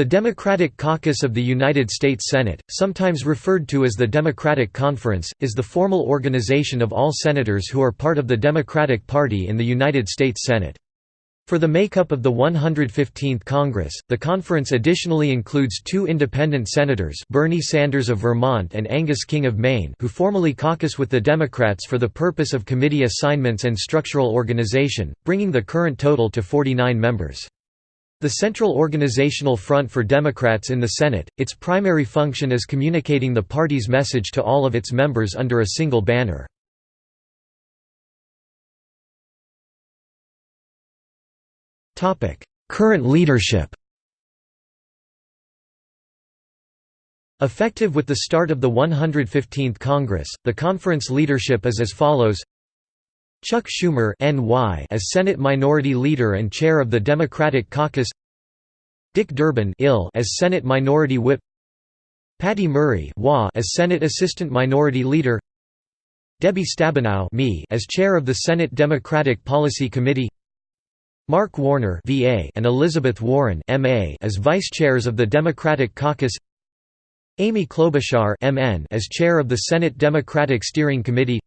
The Democratic Caucus of the United States Senate, sometimes referred to as the Democratic Conference, is the formal organization of all senators who are part of the Democratic Party in the United States Senate. For the makeup of the 115th Congress, the conference additionally includes two independent senators Bernie Sanders of Vermont and Angus King of Maine who formally caucus with the Democrats for the purpose of committee assignments and structural organization, bringing the current total to 49 members. The central organizational front for Democrats in the Senate, its primary function is communicating the party's message to all of its members under a single banner. Current leadership Effective with the start of the 115th Congress, the conference leadership is as follows Chuck Schumer NY as Senate Minority Leader and Chair of the Democratic Caucus. Dick Durbin IL as Senate Minority Whip. Patty Murray WA as Senate Assistant Minority Leader. Debbie Stabenow me as Chair of the Senate Democratic Policy Committee. Mark Warner VA and Elizabeth Warren MA as Vice Chairs of the Democratic Caucus. Amy Klobuchar MN as Chair of the Senate Democratic Steering Committee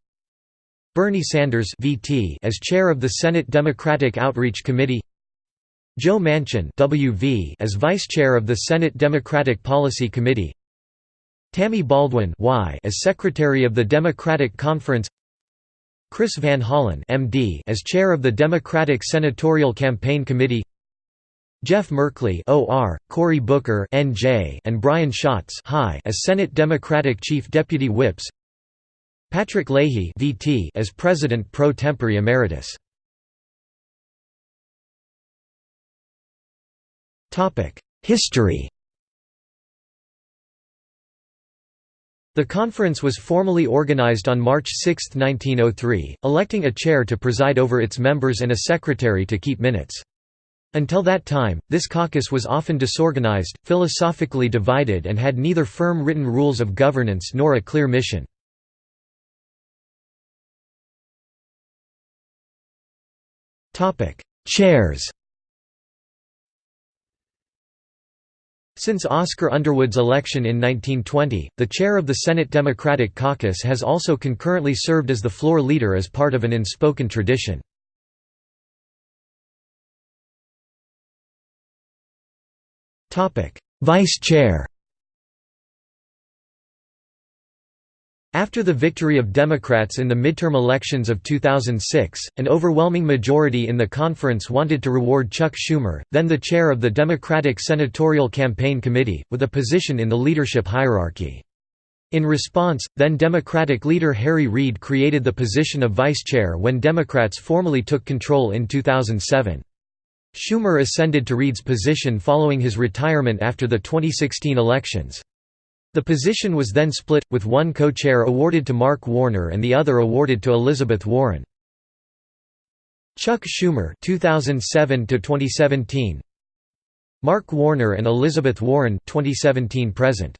Bernie Sanders VT as chair of the Senate Democratic Outreach Committee Joe Manchin WV as vice chair of the Senate Democratic Policy Committee Tammy Baldwin y as secretary of the Democratic Conference Chris Van Hollen MD as chair of the Democratic Senatorial Campaign Committee Jeff Merkley OR, Cory Booker NJ and Brian Schatz as Senate Democratic Chief Deputy Whips Patrick Leahy VT as President pro tempore emeritus. Topic: History. The conference was formally organized on March 6, 1903, electing a chair to preside over its members and a secretary to keep minutes. Until that time, this caucus was often disorganized, philosophically divided and had neither firm written rules of governance nor a clear mission. Chairs Since Oscar Underwood's election in 1920, the chair of the Senate Democratic Caucus has also concurrently served as the floor leader as part of an unspoken tradition. Vice chair After the victory of Democrats in the midterm elections of 2006, an overwhelming majority in the conference wanted to reward Chuck Schumer, then the chair of the Democratic Senatorial Campaign Committee, with a position in the leadership hierarchy. In response, then Democratic leader Harry Reid created the position of vice chair when Democrats formally took control in 2007. Schumer ascended to Reid's position following his retirement after the 2016 elections. The position was then split, with one co-chair awarded to Mark Warner and the other awarded to Elizabeth Warren. Chuck Schumer 2007 to 2017 Mark Warner and Elizabeth Warren 2017 present